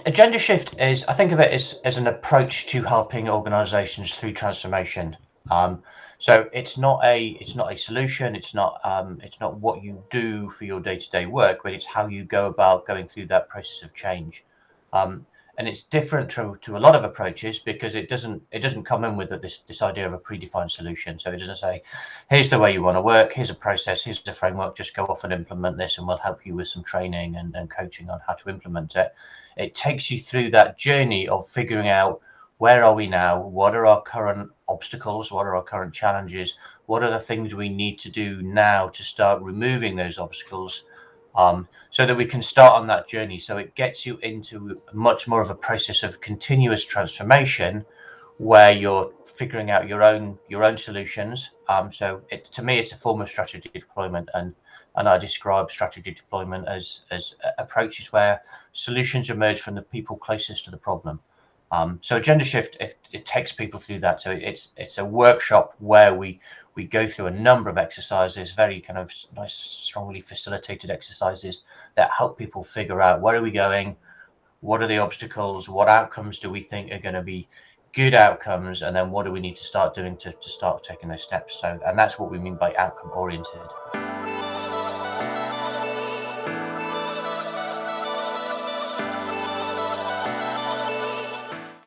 Agendashift is, I think of it as, as an approach to helping organizations through transformation. Um, so it's not a it's not a solution. It's not um, it's not what you do for your day to day work, but it's how you go about going through that process of change. Um, and it's different to, to a lot of approaches because it doesn't it doesn't come in with this this idea of a predefined solution. So it doesn't say here's the way you want to work here's a process here's the framework just go off and implement this and we'll help you with some training and, and coaching on how to implement it. It takes you through that journey of figuring out where are we now? What are our current obstacles? What are our current challenges? What are the things we need to do now to start removing those obstacles um, so that we can start on that journey. So it gets you into much more of a process of continuous transformation where you're figuring out your own your own solutions. Um, so it, to me, it's a form of strategy deployment, and and I describe strategy deployment as as approaches where solutions emerge from the people closest to the problem. Um, so Agendashift, if it takes people through that, so it's it's a workshop where we we go through a number of exercises, very kind of nice, strongly facilitated exercises that help people figure out where are we going, what are the obstacles, what outcomes do we think are going to be good outcomes, and then what do we need to start doing to, to start taking those steps. So, and that's what we mean by outcome oriented.